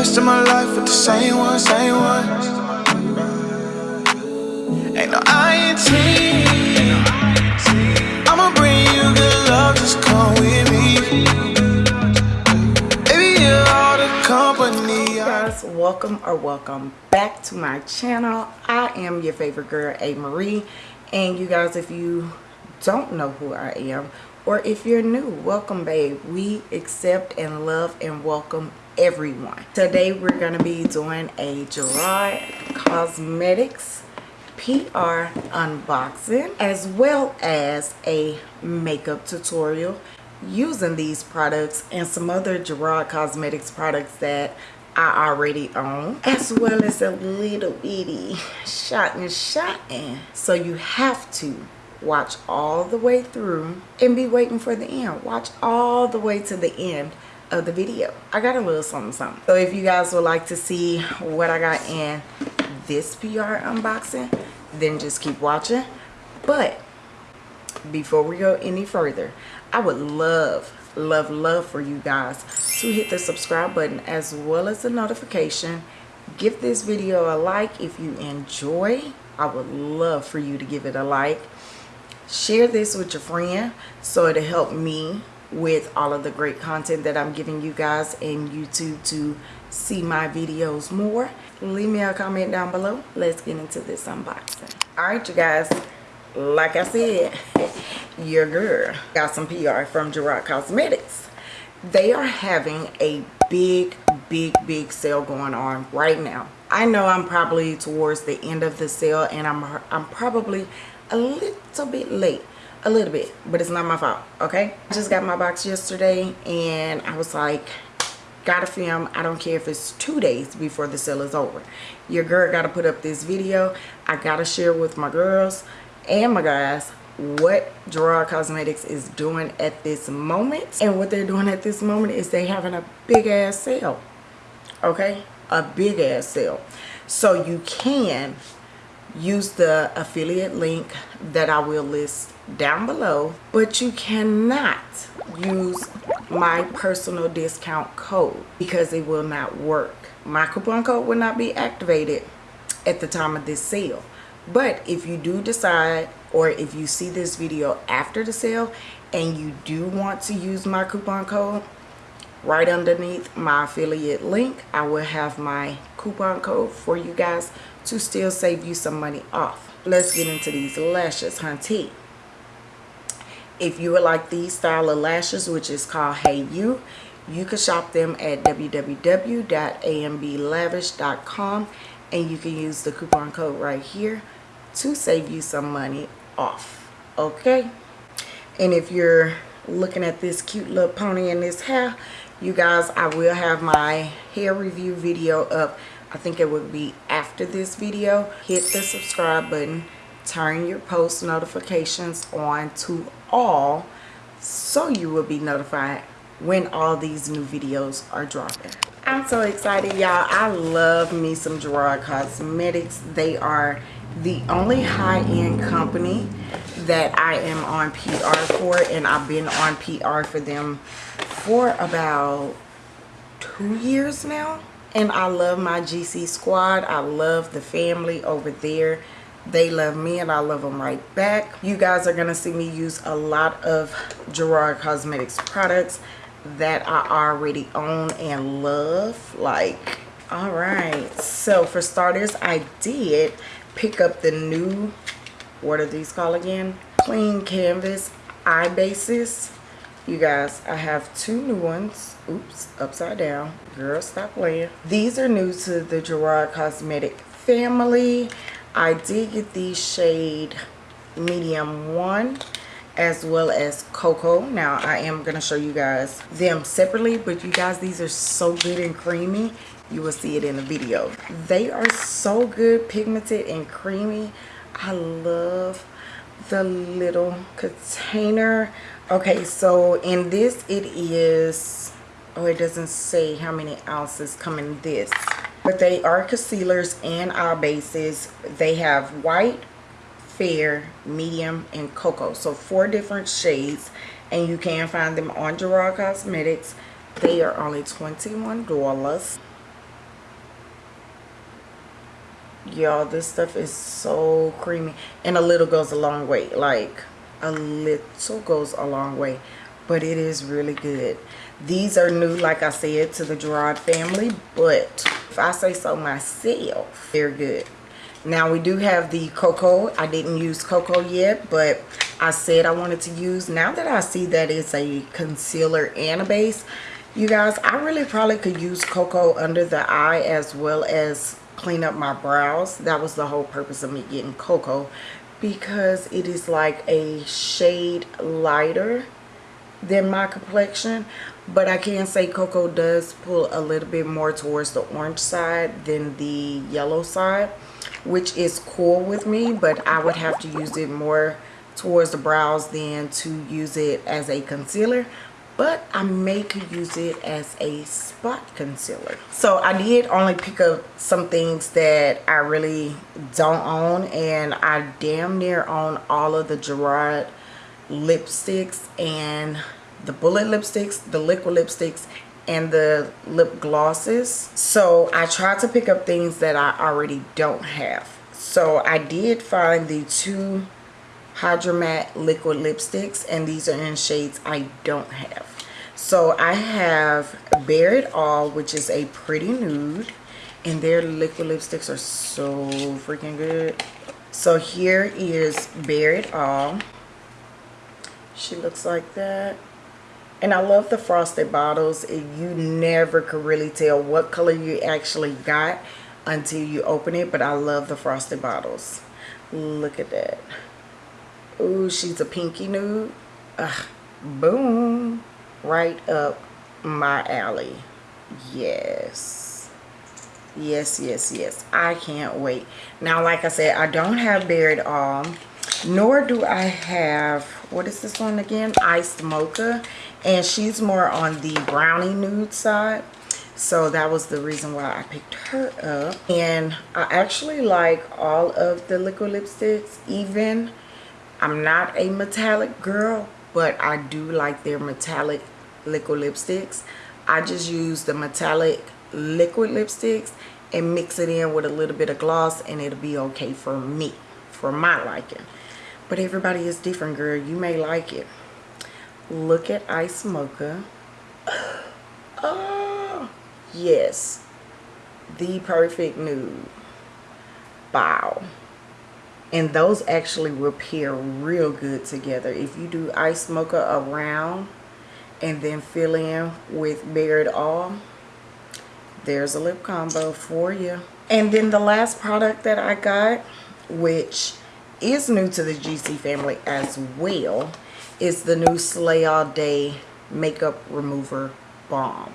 rest of my life with the same one, same one. Ain't no INT. I'ma bring you good love, just come with me. Baby, you're all the company. guys welcome or welcome back to my channel i am your favorite girl a marie and you guys if you don't know who i am or if you're new welcome babe we accept and love and welcome everyone today we're going to be doing a gerard cosmetics PR unboxing as well as a makeup tutorial using these products and some other Gerard Cosmetics products that I already own as well as a little bitty shot and shot in. So you have to watch all the way through and be waiting for the end. Watch all the way to the end of the video. I got a little something something. So if you guys would like to see what I got in this PR unboxing, then just keep watching. But before we go any further, I would love, love, love for you guys to hit the subscribe button as well as the notification. Give this video a like if you enjoy. I would love for you to give it a like. Share this with your friend so it'll help me with all of the great content that I'm giving you guys in YouTube to see my videos more. Leave me a comment down below. Let's get into this unboxing. Alright you guys, like I said, your girl got some PR from Gerard Cosmetics. They are having a big, big, big sale going on right now. I know I'm probably towards the end of the sale and I'm, I'm probably a little bit late a little bit but it's not my fault okay? I just got my box yesterday and i was like gotta film. I don't care if it's two days before the sale is over. Your girl gotta put up this video. I gotta share with my girls and my guys what Gerard Cosmetics is doing at this moment. And what they're doing at this moment is they having a big ass sale okay? A big ass sale. So you can use the affiliate link that I will list down below but you cannot use my personal discount code because it will not work. My coupon code will not be activated at the time of this sale. But if you do decide or if you see this video after the sale and you do want to use my coupon code right underneath my affiliate link I will have my coupon code for you guys to still save you some money off. Let's get into these lashes hunty. If you would like these style of lashes which is called hey you you can shop them at www.amblavish.com and you can use the coupon code right here to save you some money off okay? And if you're looking at this cute little pony in this hair you guys i will have my hair review video up i think it would be after this video hit the subscribe button turn your post notifications on to all so you will be notified when all these new videos are dropping. I'm so excited y'all. I love me some gerard cosmetics. They are the only high-end company that I am on PR for and I've been on PR for them for about two years now and I love my GC squad. I love the family over there. They love me and I love them right back. You guys are gonna see me use a lot of Gerard Cosmetics products that I already own and love like all right. So for starters I did pick up the new what are these called again? Clean canvas eye bases you guys i have two new ones. Oops upside down. Girl stop playing. These are new to the gerard cosmetic family. I did get the shade medium one as well as cocoa. Now i am going to show you guys them separately but you guys these are so good and creamy. You will see it in the video. They are so good pigmented and creamy. I love the little container okay so in this it is oh it doesn't say how many ounces come in this but they are concealers and eye bases. They have white fair medium and cocoa. So four different shades and you can find them on Gerard Cosmetics. They are only $21 y'all this stuff is so creamy and a little goes a long way like a little goes a long way but it is really good. These are new like i said to the gerard family but if i say so myself they're good. Now we do have the cocoa. I didn't use cocoa yet but i said i wanted to use now that i see that it's a concealer and a base you guys i really probably could use cocoa under the eye as well as clean up my brows. That was the whole purpose of me getting cocoa because it is like a shade lighter than my complexion but I can say cocoa does pull a little bit more towards the orange side than the yellow side which is cool with me but I would have to use it more towards the brows than to use it as a concealer but I may could use it as a spot concealer. So I did only pick up some things that I really don't own and I damn near own all of the Gerard lipsticks and the bullet lipsticks, the liquid lipsticks, and the lip glosses. So I tried to pick up things that I already don't have. So I did find the two Hydra Matte liquid lipsticks and these are in shades I don't have. So I have Bare It All which is a pretty nude and their liquid lipsticks are so freaking good. So here is Bare It All. She looks like that. And I love the frosted bottles. You never could really tell what color you actually got until you open it. But I love the frosted bottles. Look at that. Ooh, she's a pinky nude. Ugh, boom. Right up my alley. Yes. Yes, yes, yes. I can't wait. Now, like I said, I don't have It All. Nor do I have, what is this one again? Iced Mocha. And she's more on the brownie nude side so that was the reason why I picked her up and I actually like all of the liquid lipsticks even I'm not a metallic girl, but I do like their metallic liquid lipsticks. I just use the metallic liquid lipsticks and mix it in with a little bit of gloss and it'll be okay for me, for my liking. But everybody is different, girl. You may like it. Look at Ice Mocha. Oh, yes. The perfect nude. Wow and those actually will pair real good together. If you do ice mocha around and then fill in with It All there's a lip combo for you and then the last product that I got which is new to the GC family as well is the new Slay All Day makeup remover balm.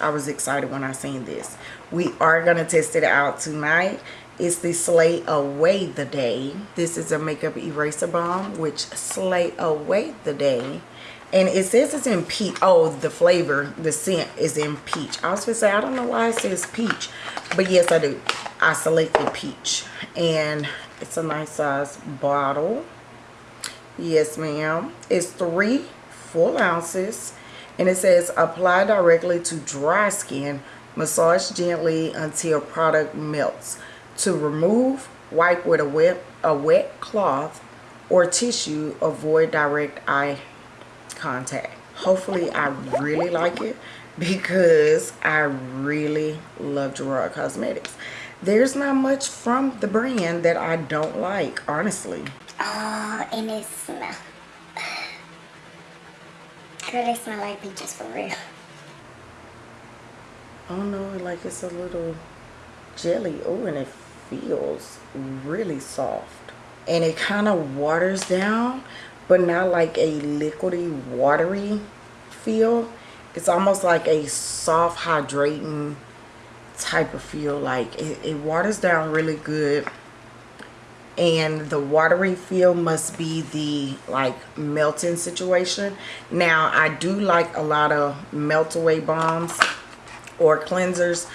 I was excited when I seen this. We are going to test it out tonight is the Slay Away the Day. This is a makeup eraser balm, which slay away the day. And it says it's in peach. Oh, the flavor, the scent is in peach. I was going to say, I don't know why it says peach. But yes, I do. I selected peach. And it's a nice size bottle. Yes, ma'am. It's three full ounces. And it says apply directly to dry skin. Massage gently until product melts to remove, wipe with a wet, a wet cloth or tissue, avoid direct eye contact. Hopefully I really like it because I really love Gerard Cosmetics. There's not much from the brand that I don't like, honestly. Oh, and it smells. Girl, they smell like peaches for real. Oh no, like it's a little jelly. Oh, and it feels really soft and it kind of waters down but not like a liquidy watery feel. It's almost like a soft hydrating type of feel like it, it waters down really good and the watery feel must be the like melting situation. Now i do like a lot of melt away balms or cleansers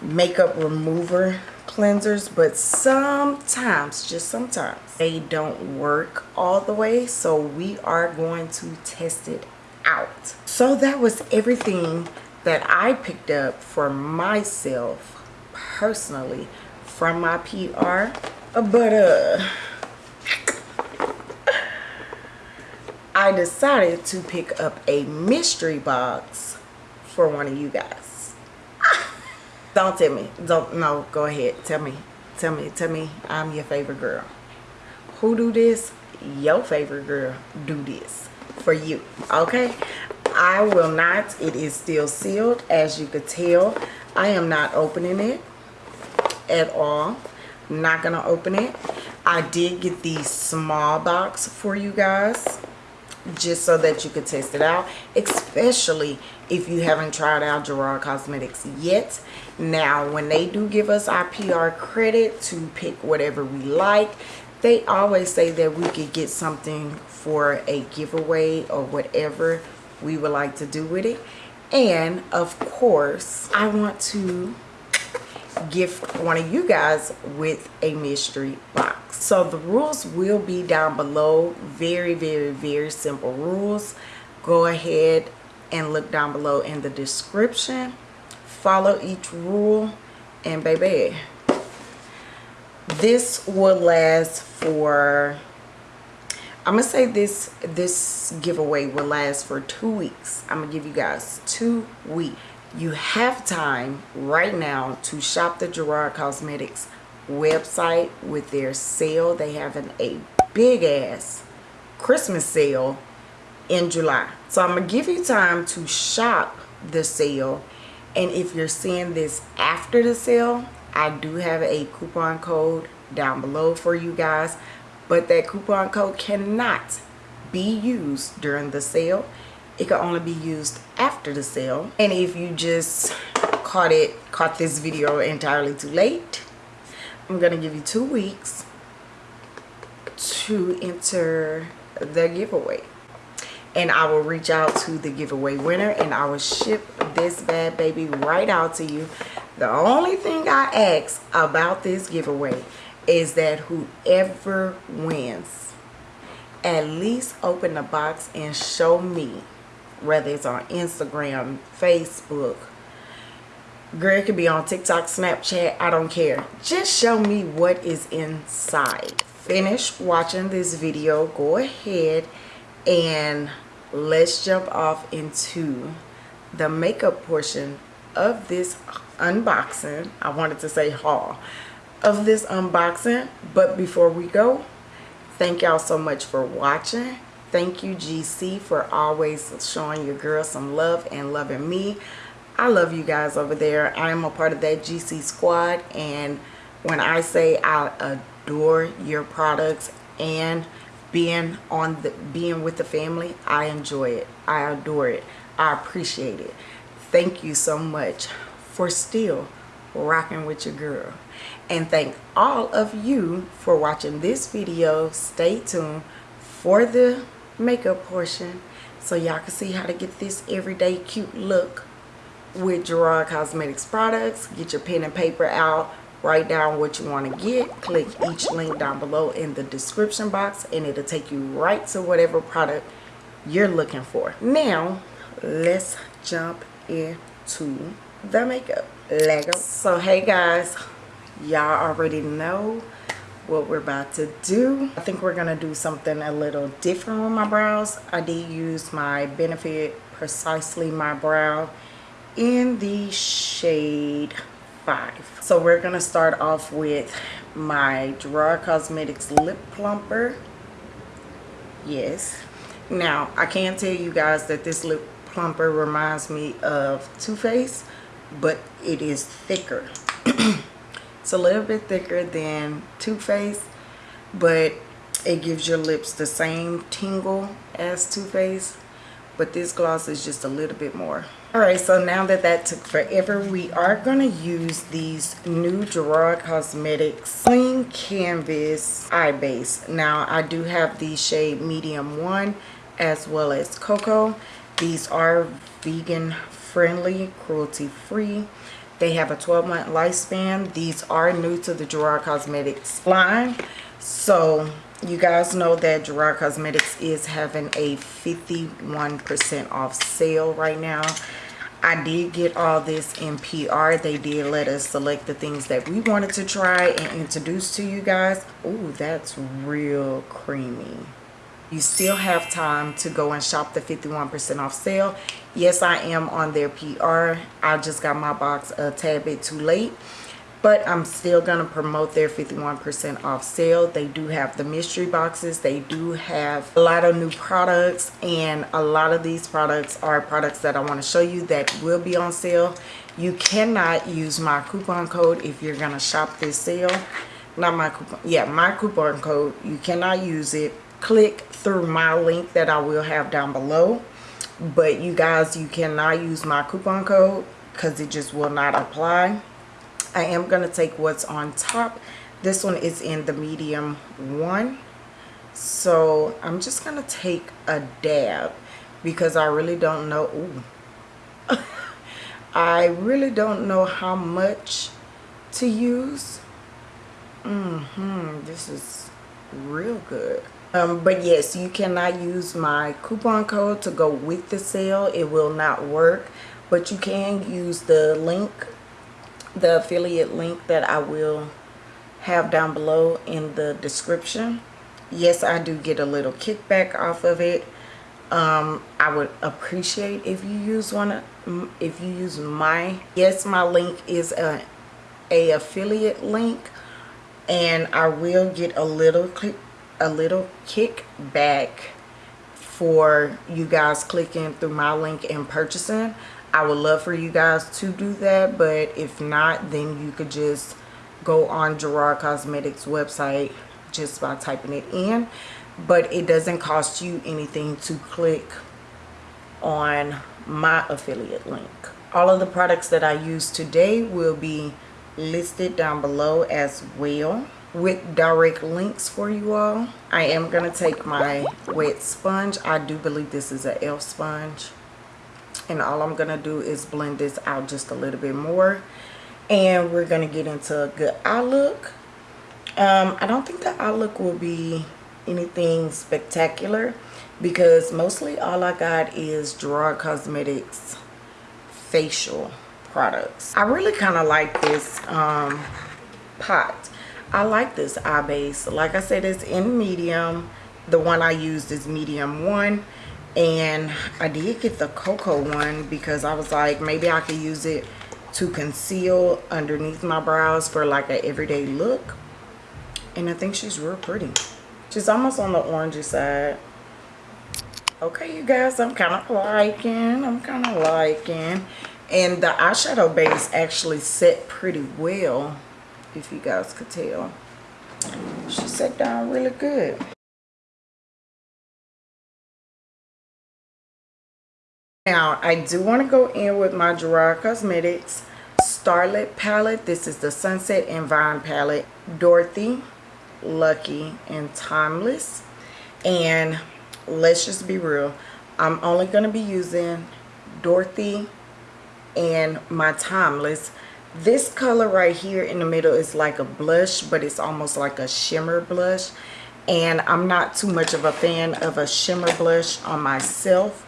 makeup remover cleansers but sometimes just sometimes they don't work all the way so we are going to test it out so that was everything that I picked up for myself personally from my PR. But uh I decided to pick up a mystery box for one of you guys. Don't tell me. Don't no, go ahead. Tell me. Tell me. Tell me I'm your favorite girl. Who do this? Your favorite girl do this for you. Okay? I will not. It is still sealed as you could tell. I am not opening it at all. Not to open it. I did get the small box for you guys just so that you could test it out especially if you haven't tried out Gerard Cosmetics yet. Now when they do give us our PR credit to pick whatever we like they always say that we could get something for a giveaway or whatever we would like to do with it. And of course I want to gift one of you guys with a mystery box. So the rules will be down below. Very very very simple rules. Go ahead and look down below in the description. Follow each rule and baby this will last for I'm gonna say this this giveaway will last for two weeks. I'm gonna give you guys two weeks. You have time right now to shop the Gerard Cosmetics website with their sale. They have an, a big ass Christmas sale in July. So I'm going to give you time to shop the sale. And if you're seeing this after the sale, I do have a coupon code down below for you guys. But that coupon code cannot be used during the sale it can only be used after the sale and if you just caught it caught this video entirely too late i'm gonna give you two weeks to enter the giveaway and I will reach out to the giveaway winner and I will ship this bad baby right out to you. The only thing I ask about this giveaway is that whoever wins at least open the box and show me whether it's on Instagram, Facebook. Girl, it could be on TikTok, Snapchat, I don't care. Just show me what is inside. Finish watching this video, go ahead and let's jump off into the makeup portion of this unboxing. I wanted to say haul of this unboxing, but before we go, thank y'all so much for watching Thank you, GC, for always showing your girl some love and loving me. I love you guys over there. I am a part of that GC squad. And when I say I adore your products and being on the being with the family, I enjoy it. I adore it. I appreciate it. Thank you so much for still rocking with your girl. And thank all of you for watching this video. Stay tuned for the makeup portion so y'all can see how to get this everyday cute look with Gerard Cosmetics products. Get your pen and paper out. Write down what you want to get. Click each link down below in the description box and it'll take you right to whatever product you're looking for. Now, let's jump into the makeup. Lego. So, hey guys, y'all already know what we're about to do. I think we're gonna do something a little different with my brows. I did use my Benefit Precisely My Brow in the shade 5. So we're gonna start off with my Gerard Cosmetics Lip Plumper. Yes. Now, I can tell you guys that this lip plumper reminds me of Too Faced, but it is thicker. It's a little bit thicker than Too Faced, but it gives your lips the same tingle as Too Faced, but this gloss is just a little bit more. Alright, so now that that took forever, we are going to use these new Gerard Cosmetics Clean Canvas Eye Base. Now, I do have the shade Medium 1 as well as Cocoa. These are vegan friendly, cruelty free. They have a 12 month lifespan. These are new to the Gerard Cosmetics line. So you guys know that Gerard Cosmetics is having a 51% off sale right now. I did get all this in PR. They did let us select the things that we wanted to try and introduce to you guys. Ooh, that's real creamy. You still have time to go and shop the 51% off sale. Yes, I am on their PR. I just got my box a tad bit too late but I'm still going to promote their 51% off sale. They do have the mystery boxes. They do have a lot of new products and a lot of these products are products that I want to show you that will be on sale. You cannot use my coupon code if you're going to shop this sale. Not my coupon. Yeah, my coupon code. You cannot use it. Click through my link that I will have down below. But you guys, you cannot use my coupon code because it just will not apply I am going to take what's on top. This one is in the medium one. So I'm just going to take a dab because I really don't know. I really don't know how much to use. Mm-hmm. This is real good. Um, but yes, you cannot use my coupon code to go with the sale. It will not work. But you can use the link the affiliate link that I will have down below in the description. Yes, I do get a little kickback off of it. Um, I would appreciate if you use one, if you use my, yes, my link is a, a affiliate link and I will get a little, a little kickback for you guys clicking through my link and purchasing. I would love for you guys to do that, but if not, then you could just go on Gerard Cosmetics website just by typing it in. But it doesn't cost you anything to click on my affiliate link. All of the products that I use today will be listed down below as well with direct links for you all. I am going to take my wet sponge. I do believe this is an e.l.f. sponge and all I'm gonna do is blend this out just a little bit more. And we're gonna get into a good eye look um, I don't think the eye look will be anything spectacular because mostly all I got is Gerard Cosmetics facial products. I really kind of like this um, pot. I like this eye base. Like I said it's in medium. The one I used is medium one and I did get the cocoa one because I was like maybe I could use it to conceal underneath my brows for like an everyday look. And I think she's real pretty. She's almost on the orangey side. Okay you guys I'm kind of liking I'm kind of liking. And the eyeshadow base actually set pretty well if you guys could tell. She set down really good Now, I do want to go in with my Gerard Cosmetics Starlit palette. This is the Sunset and Vine palette. Dorothy, Lucky, and Timeless. And let's just be real. I'm only going to be using Dorothy and my Timeless. This color right here in the middle is like a blush, but it's almost like a shimmer blush. And I'm not too much of a fan of a shimmer blush on myself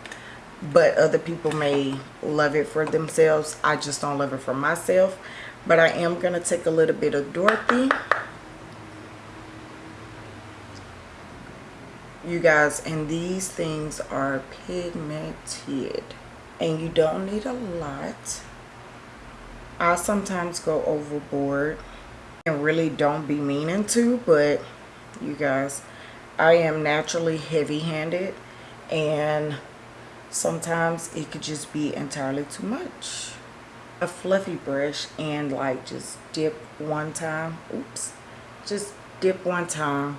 but other people may love it for themselves. I just don't love it for myself. But i am going to take a little bit of dorothy. You guys and these things are pigmented. And you don't need a lot. I sometimes go overboard and really don't be meaning to but you guys i am naturally heavy-handed and sometimes it could just be entirely too much. A fluffy brush and like just dip one time oops just dip one time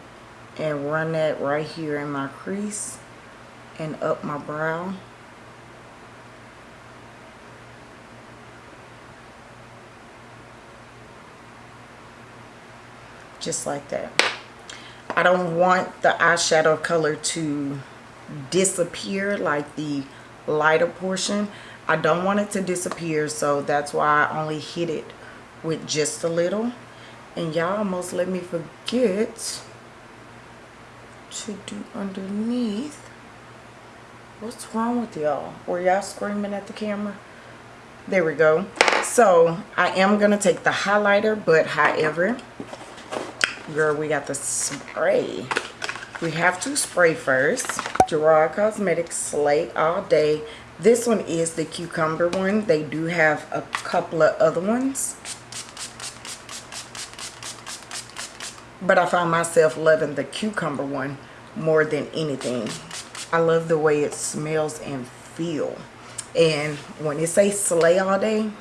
and run that right here in my crease and up my brow. Just like that. I don't want the eyeshadow color to disappear like the lighter portion. I don't want it to disappear so that's why I only hit it with just a little. And y'all almost let me forget to do underneath. What's wrong with y'all? Were y'all screaming at the camera? There we go. So i am gonna take the highlighter but however girl we got the spray we have to spray first. Gerard cosmetics slay all day. This one is the cucumber one. They do have a couple of other ones. But i found myself loving the cucumber one more than anything. I love the way it smells and feel. And when it say slay all day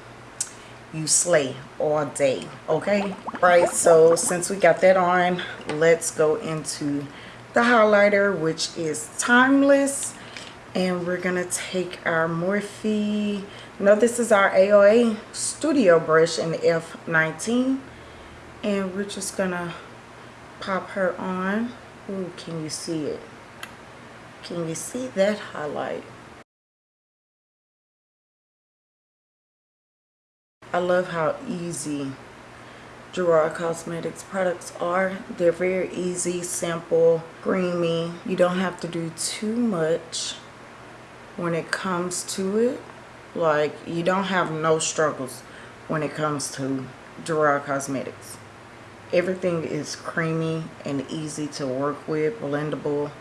you slay all day. Okay? Right so since we got that on let's go into the highlighter which is timeless. And we're gonna take our morphe. No this is our aoa studio brush in the f19 and we're just gonna pop her on. Ooh, can you see it? Can you see that highlight? I love how easy Gerard Cosmetics products are. They're very easy, simple, creamy. You don't have to do too much when it comes to it. Like, you don't have no struggles when it comes to Gerard Cosmetics. Everything is creamy and easy to work with, blendable.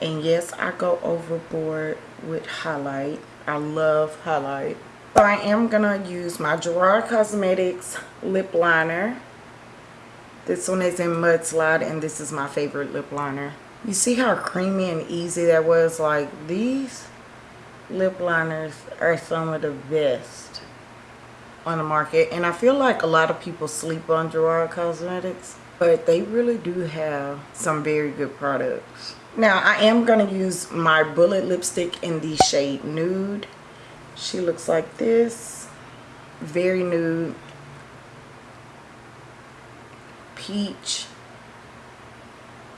And yes i go overboard with highlight. I love highlight. So i am gonna use my gerard cosmetics lip liner. This one is in mudslide and this is my favorite lip liner. You see how creamy and easy that was? Like these lip liners are some of the best on the market. And i feel like a lot of people sleep on gerard cosmetics but they really do have some very good products now I am going to use my bullet lipstick in the shade nude. She looks like this. Very nude. Peach.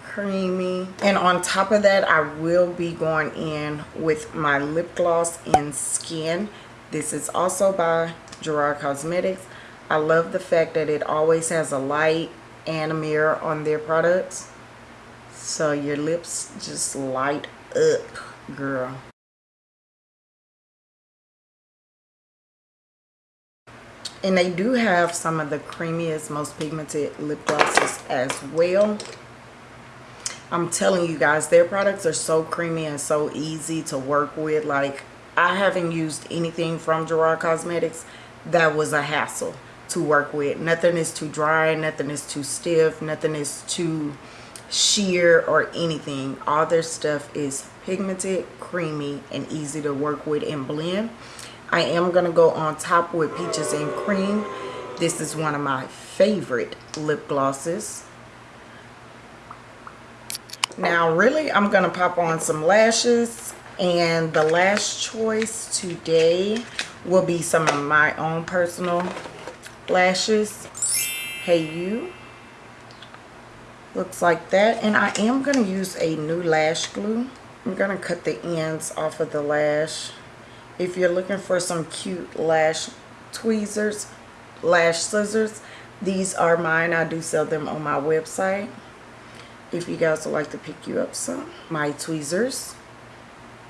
Creamy. And on top of that I will be going in with my lip gloss in Skin. This is also by Gerard Cosmetics. I love the fact that it always has a light and a mirror on their products so your lips just light up girl. And they do have some of the creamiest most pigmented lip glosses as well. I'm telling you guys their products are so creamy and so easy to work with. Like i haven't used anything from gerard cosmetics that was a hassle to work with. Nothing is too dry nothing is too stiff nothing is too sheer or anything. All their stuff is pigmented creamy and easy to work with and blend. I am going to go on top with peaches and cream. This is one of my favorite lip glosses. Now really i'm going to pop on some lashes and the last choice today will be some of my own personal lashes. Hey you looks like that. And I am going to use a new lash glue. I'm going to cut the ends off of the lash. If you're looking for some cute lash tweezers lash scissors these are mine. I do sell them on my website. If you guys would like to pick you up some my tweezers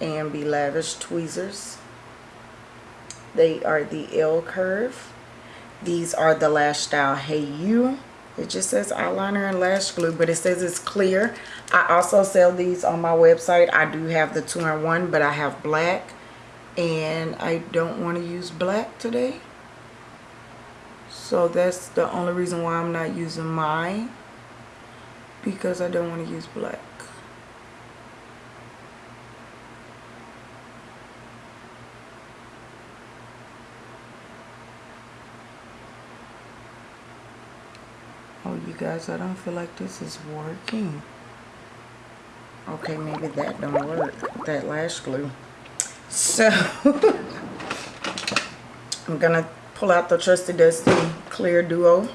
and be lavish tweezers. They are the L curve. These are the lash style hey you it just says eyeliner and lash glue but it says it's clear. I also sell these on my website. I do have the two-in-one but i have black and i don't want to use black today. So that's the only reason why i'm not using mine because i don't want to use black you guys i don't feel like this is working. Okay maybe that don't work. That lash glue. So i'm gonna pull out the trusty dusty clear duo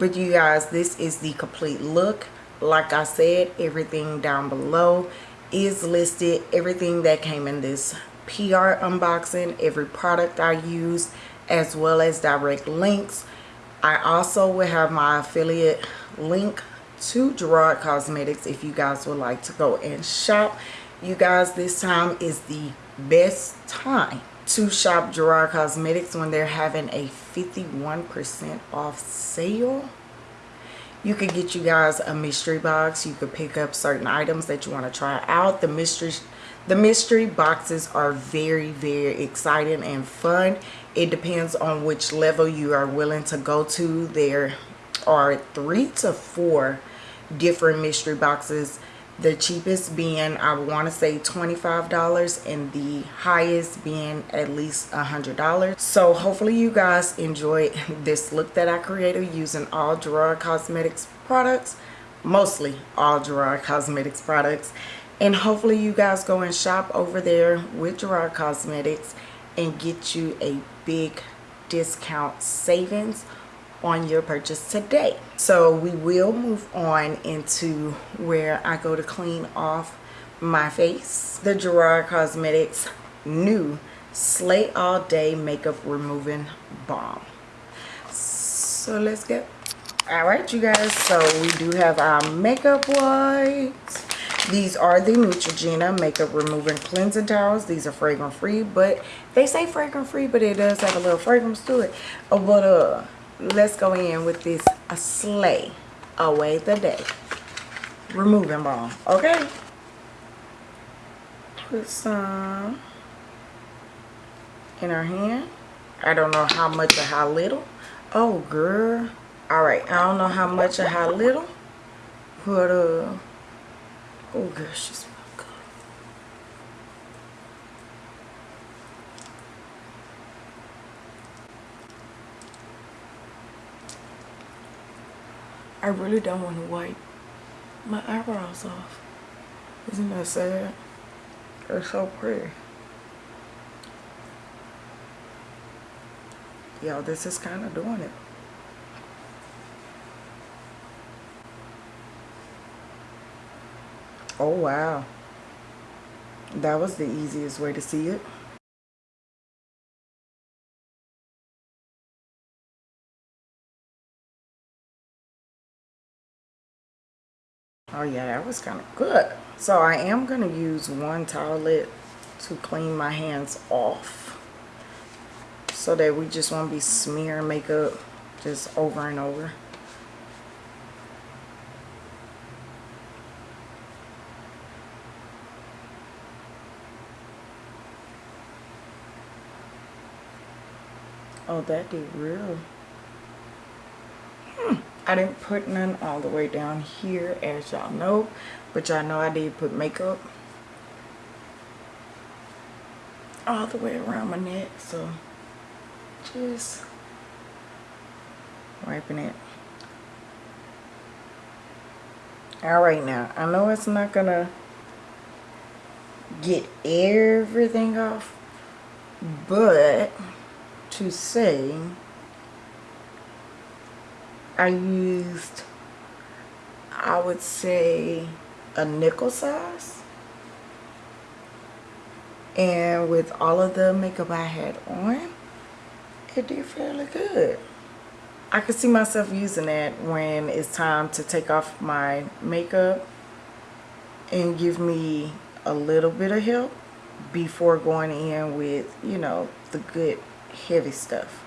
but you guys this is the complete look. Like i said everything down below is listed. Everything that came in this pr unboxing every product i use as well as direct links. I also will have my affiliate link to gerard cosmetics if you guys would like to go and shop. You guys this time is the best time to shop Gerard Cosmetics when they're having a 51% off sale. You could get you guys a mystery box. You could pick up certain items that you want to try out. The mystery the mystery boxes are very very exciting and fun. It depends on which level you are willing to go to. There are three to four different mystery boxes the cheapest being I want to say $25 and the highest being at least a $100 so hopefully you guys enjoyed this look that I created using all Gerard Cosmetics products mostly all Gerard Cosmetics products. And hopefully you guys go and shop over there with Gerard Cosmetics and get you a big discount savings on your purchase today. So we will move on into where I go to clean off my face. The Gerard Cosmetics new Slay All Day Makeup Removing Balm. So let's get Alright you guys, so we do have our makeup wipes. These are the Neutrogena Makeup Removing Cleansing Towels. These are fragrance free, but they say fragrance free, but it does have a little fragrance to it. But uh, let's go in with this a slay away the day. Removing balm okay? Put some in our hand. I don't know how much or how little. Oh girl. All right i don't know how much or how little but uh oh girl she's I really don't want to wipe my eyebrows off. Isn't that sad? They're so pretty. Yo, this is kind of doing it. Oh, wow. That was the easiest way to see it. Oh yeah that was kind of good so i am going to use one towelette to clean my hands off so that we just won't be smearing makeup just over and over Oh, that did real. I didn't put none all the way down here as y'all know. But y'all know I did put makeup all the way around my neck. So just wiping it. Alright now, I know it's not gonna get everything off, but to say I used, I would say, a nickel size. And with all of the makeup I had on, it did fairly good. I could see myself using that when it's time to take off my makeup and give me a little bit of help before going in with, you know, the good heavy stuff.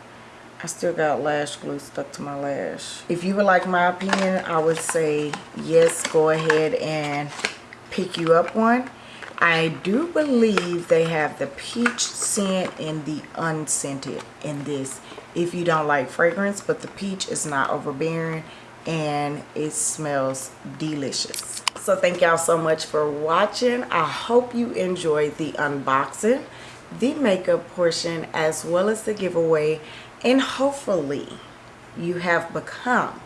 I still got lash glue stuck to my lash. If you would like my opinion, I would say yes, go ahead and pick you up one. I do believe they have the peach scent and the unscented in this if you don't like fragrance, but the peach is not overbearing and it smells delicious. So thank y'all so much for watching. I hope you enjoyed the unboxing, the makeup portion, as well as the giveaway and hopefully you have become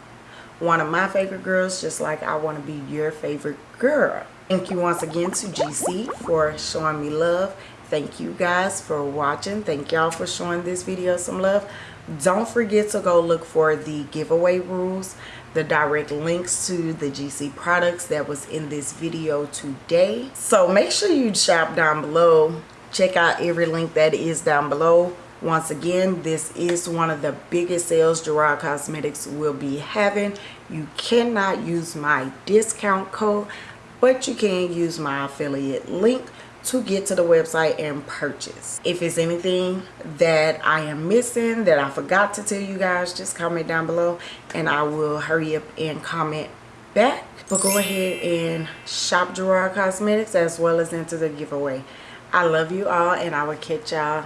one of my favorite girls just like I want to be your favorite girl. Thank you once again to GC for showing me love. Thank you guys for watching. Thank y'all for showing this video some love. don't forget to go look for the giveaway rules the direct links to the GC products that was in this video today. So make sure you shop down below. Check out every link that is down below. Once again, this is one of the biggest sales Gerard Cosmetics will be having. You cannot use my discount code, but you can use my affiliate link to get to the website and purchase. If it's anything that I am missing that I forgot to tell you guys, just comment down below and I will hurry up and comment back. But go ahead and shop Gerard Cosmetics as well as into the giveaway. I love you all and I will catch y'all